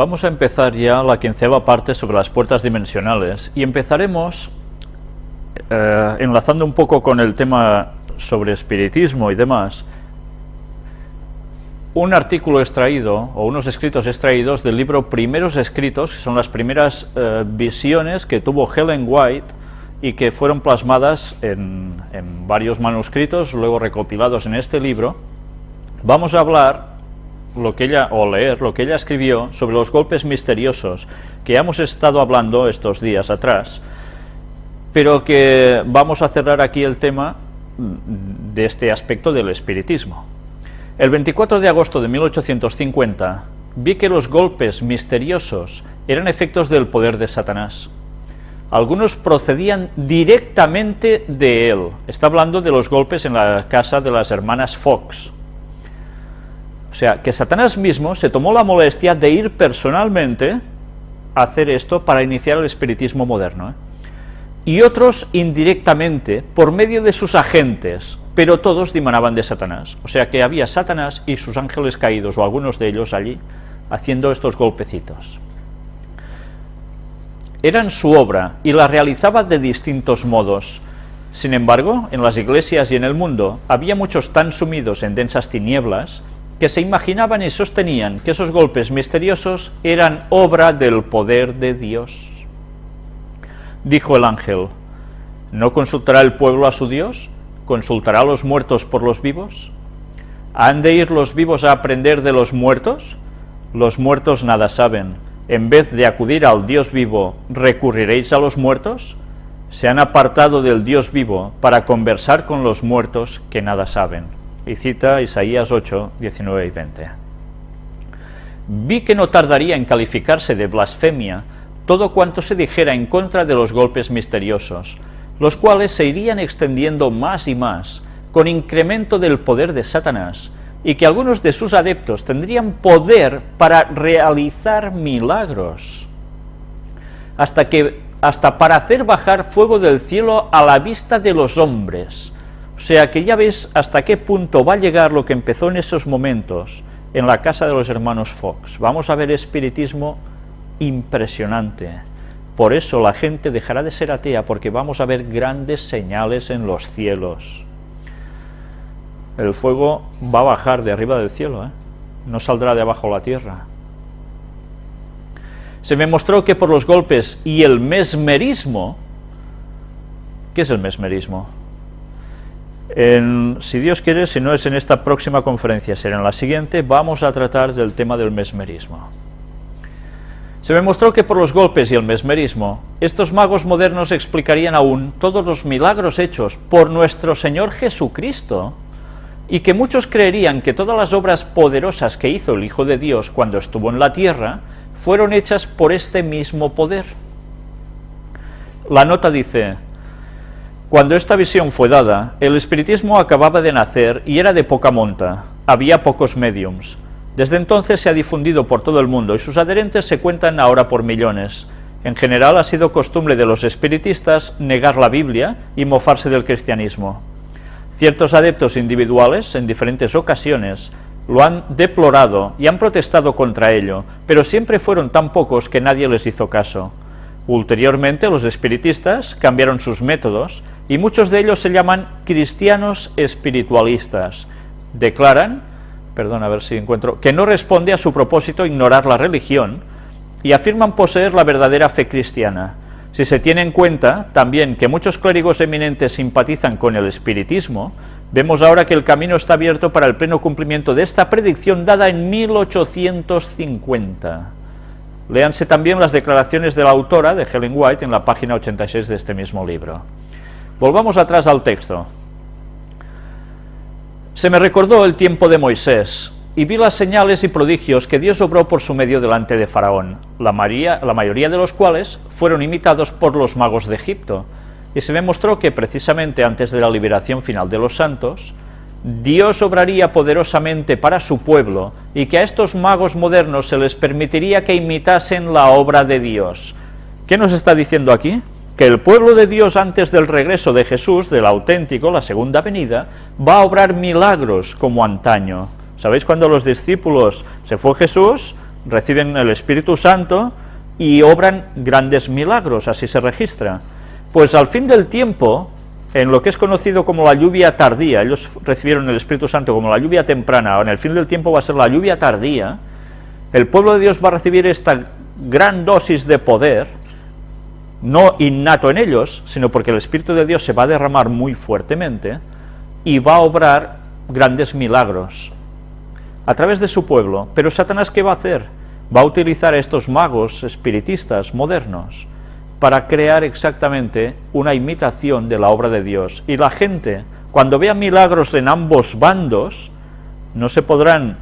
Vamos a empezar ya la quinceava parte sobre las puertas dimensionales y empezaremos eh, enlazando un poco con el tema sobre espiritismo y demás, un artículo extraído, o unos escritos extraídos del libro Primeros Escritos, que son las primeras eh, visiones que tuvo Helen White y que fueron plasmadas en, en varios manuscritos, luego recopilados en este libro. Vamos a hablar lo que ella, o leer lo que ella escribió sobre los golpes misteriosos que hemos estado hablando estos días atrás, pero que vamos a cerrar aquí el tema de este aspecto del espiritismo. El 24 de agosto de 1850 vi que los golpes misteriosos eran efectos del poder de Satanás. Algunos procedían directamente de él. Está hablando de los golpes en la casa de las hermanas Fox. O sea, que Satanás mismo se tomó la molestia de ir personalmente a hacer esto para iniciar el espiritismo moderno. ¿eh? Y otros indirectamente, por medio de sus agentes, pero todos dimanaban de Satanás. O sea que había Satanás y sus ángeles caídos, o algunos de ellos allí, haciendo estos golpecitos. Eran su obra y la realizaba de distintos modos. Sin embargo, en las iglesias y en el mundo había muchos tan sumidos en densas tinieblas que se imaginaban y sostenían que esos golpes misteriosos eran obra del poder de Dios. Dijo el ángel, ¿no consultará el pueblo a su Dios? ¿Consultará a los muertos por los vivos? ¿Han de ir los vivos a aprender de los muertos? Los muertos nada saben. En vez de acudir al Dios vivo, ¿recurriréis a los muertos? Se han apartado del Dios vivo para conversar con los muertos que nada saben. Y cita Isaías 8, 19 y 20. Vi que no tardaría en calificarse de blasfemia todo cuanto se dijera en contra de los golpes misteriosos, los cuales se irían extendiendo más y más, con incremento del poder de Satanás, y que algunos de sus adeptos tendrían poder para realizar milagros, hasta, que, hasta para hacer bajar fuego del cielo a la vista de los hombres. O sea que ya ves hasta qué punto va a llegar lo que empezó en esos momentos en la casa de los hermanos Fox. Vamos a ver espiritismo impresionante, por eso la gente dejará de ser atea, porque vamos a ver grandes señales en los cielos. El fuego va a bajar de arriba del cielo, ¿eh? no saldrá de abajo la tierra. Se me mostró que por los golpes y el mesmerismo, ¿qué es el mesmerismo? Si Dios quiere, si no es en esta próxima conferencia, será en la siguiente, vamos a tratar del tema del mesmerismo. Se me mostró que por los golpes y el mesmerismo, estos magos modernos explicarían aún todos los milagros hechos por nuestro Señor Jesucristo, y que muchos creerían que todas las obras poderosas que hizo el Hijo de Dios cuando estuvo en la tierra, fueron hechas por este mismo poder. La nota dice, cuando esta visión fue dada, el espiritismo acababa de nacer y era de poca monta, había pocos mediums, desde entonces se ha difundido por todo el mundo y sus adherentes se cuentan ahora por millones. En general ha sido costumbre de los espiritistas negar la Biblia y mofarse del cristianismo. Ciertos adeptos individuales, en diferentes ocasiones, lo han deplorado y han protestado contra ello, pero siempre fueron tan pocos que nadie les hizo caso. Ulteriormente los espiritistas cambiaron sus métodos y muchos de ellos se llaman cristianos espiritualistas. Declaran perdón, a ver si encuentro, que no responde a su propósito ignorar la religión y afirman poseer la verdadera fe cristiana. Si se tiene en cuenta también que muchos clérigos eminentes simpatizan con el espiritismo, vemos ahora que el camino está abierto para el pleno cumplimiento de esta predicción dada en 1850. Léanse también las declaraciones de la autora, de Helen White, en la página 86 de este mismo libro. Volvamos atrás al texto. Se me recordó el tiempo de Moisés, y vi las señales y prodigios que Dios obró por su medio delante de Faraón, la, la mayoría de los cuales fueron imitados por los magos de Egipto, y se me mostró que precisamente antes de la liberación final de los santos, Dios obraría poderosamente para su pueblo, y que a estos magos modernos se les permitiría que imitasen la obra de Dios. ¿Qué nos está diciendo aquí? que el pueblo de Dios antes del regreso de Jesús, del auténtico, la segunda venida, va a obrar milagros como antaño. ¿Sabéis cuando los discípulos se fue Jesús? reciben el Espíritu Santo y obran grandes milagros, así se registra. Pues al fin del tiempo, en lo que es conocido como la lluvia tardía, ellos recibieron el Espíritu Santo como la lluvia temprana, o en el fin del tiempo va a ser la lluvia tardía, el pueblo de Dios va a recibir esta gran dosis de poder, no innato en ellos, sino porque el Espíritu de Dios se va a derramar muy fuertemente y va a obrar grandes milagros a través de su pueblo. Pero Satanás, ¿qué va a hacer? Va a utilizar a estos magos espiritistas modernos para crear exactamente una imitación de la obra de Dios. Y la gente, cuando vea milagros en ambos bandos, no se podrán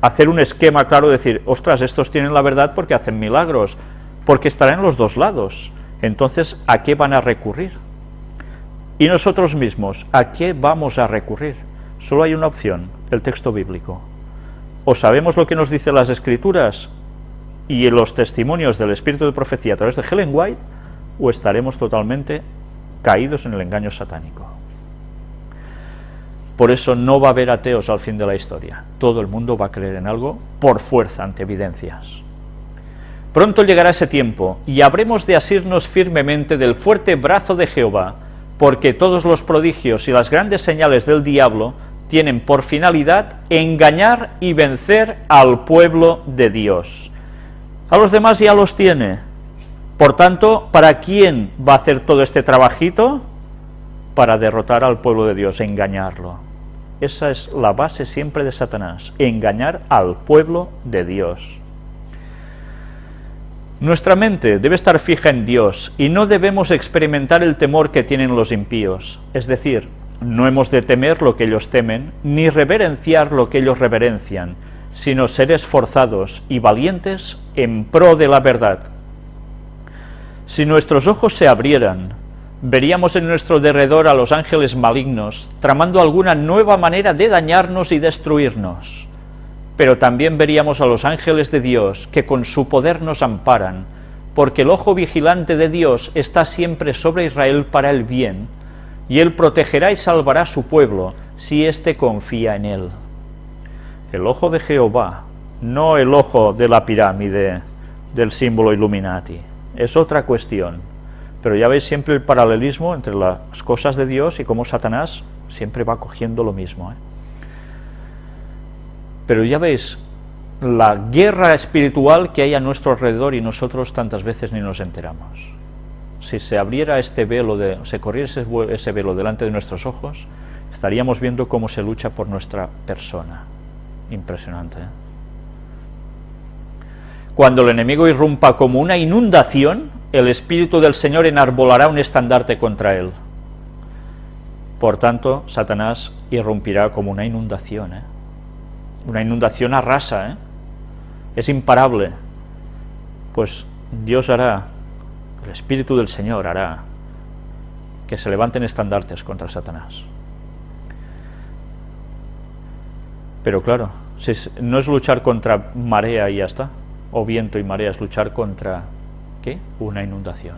hacer un esquema claro, decir, ostras, estos tienen la verdad porque hacen milagros, porque estarán en los dos lados. Entonces, ¿a qué van a recurrir? Y nosotros mismos, ¿a qué vamos a recurrir? Solo hay una opción, el texto bíblico. O sabemos lo que nos dicen las Escrituras y los testimonios del Espíritu de Profecía a través de Helen White, o estaremos totalmente caídos en el engaño satánico. Por eso no va a haber ateos al fin de la historia. Todo el mundo va a creer en algo por fuerza ante evidencias. Pronto llegará ese tiempo, y habremos de asirnos firmemente del fuerte brazo de Jehová, porque todos los prodigios y las grandes señales del diablo tienen por finalidad engañar y vencer al pueblo de Dios. A los demás ya los tiene. Por tanto, ¿para quién va a hacer todo este trabajito? Para derrotar al pueblo de Dios, engañarlo. Esa es la base siempre de Satanás, engañar al pueblo de Dios. Nuestra mente debe estar fija en Dios y no debemos experimentar el temor que tienen los impíos, es decir, no hemos de temer lo que ellos temen, ni reverenciar lo que ellos reverencian, sino ser esforzados y valientes en pro de la verdad. Si nuestros ojos se abrieran, veríamos en nuestro derredor a los ángeles malignos, tramando alguna nueva manera de dañarnos y destruirnos. Pero también veríamos a los ángeles de Dios, que con su poder nos amparan, porque el ojo vigilante de Dios está siempre sobre Israel para el bien, y él protegerá y salvará a su pueblo, si éste confía en él. El ojo de Jehová, no el ojo de la pirámide del símbolo Illuminati, es otra cuestión. Pero ya veis siempre el paralelismo entre las cosas de Dios y cómo Satanás siempre va cogiendo lo mismo. ¿eh? Pero ya veis la guerra espiritual que hay a nuestro alrededor y nosotros tantas veces ni nos enteramos si se abriera este velo, se corriese ese velo delante de nuestros ojos, estaríamos viendo cómo se lucha por nuestra persona. Impresionante. ¿eh? Cuando el enemigo irrumpa como una inundación, el Espíritu del Señor enarbolará un estandarte contra él. Por tanto, Satanás irrumpirá como una inundación. ¿eh? Una inundación arrasa, ¿eh? es imparable. Pues Dios hará el Espíritu del Señor hará que se levanten estandartes contra Satanás. Pero claro, no es luchar contra marea y ya está, o viento y marea, es luchar contra, ¿qué? Una inundación.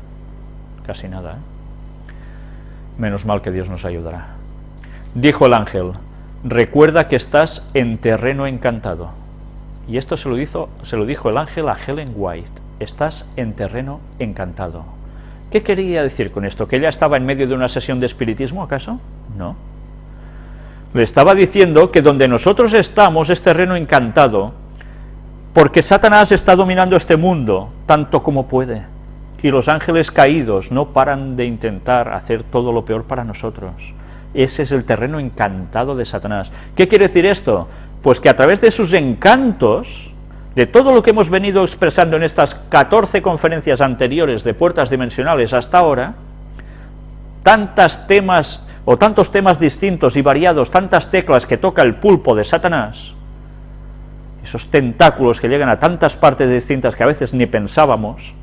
Casi nada, ¿eh? Menos mal que Dios nos ayudará. Dijo el ángel, recuerda que estás en terreno encantado. Y esto se lo, hizo, se lo dijo el ángel a Helen White estás en terreno encantado. ¿Qué quería decir con esto? ¿Que ella estaba en medio de una sesión de espiritismo, acaso? No. Le estaba diciendo que donde nosotros estamos es terreno encantado, porque Satanás está dominando este mundo tanto como puede, y los ángeles caídos no paran de intentar hacer todo lo peor para nosotros. Ese es el terreno encantado de Satanás. ¿Qué quiere decir esto? Pues que a través de sus encantos, de todo lo que hemos venido expresando en estas 14 conferencias anteriores de puertas dimensionales hasta ahora, tantas temas o tantos temas distintos y variados, tantas teclas que toca el pulpo de Satanás, esos tentáculos que llegan a tantas partes distintas que a veces ni pensábamos,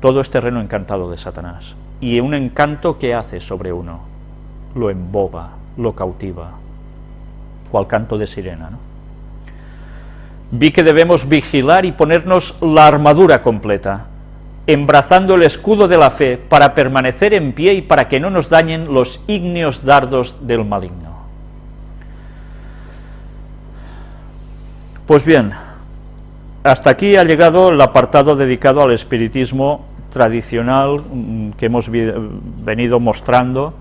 todo es terreno encantado de Satanás. Y un encanto que hace sobre uno, lo emboba, lo cautiva, cual canto de sirena, vi que debemos vigilar y ponernos la armadura completa, embrazando el escudo de la fe para permanecer en pie y para que no nos dañen los ígneos dardos del maligno. Pues bien, hasta aquí ha llegado el apartado dedicado al espiritismo tradicional mm, que hemos venido mostrando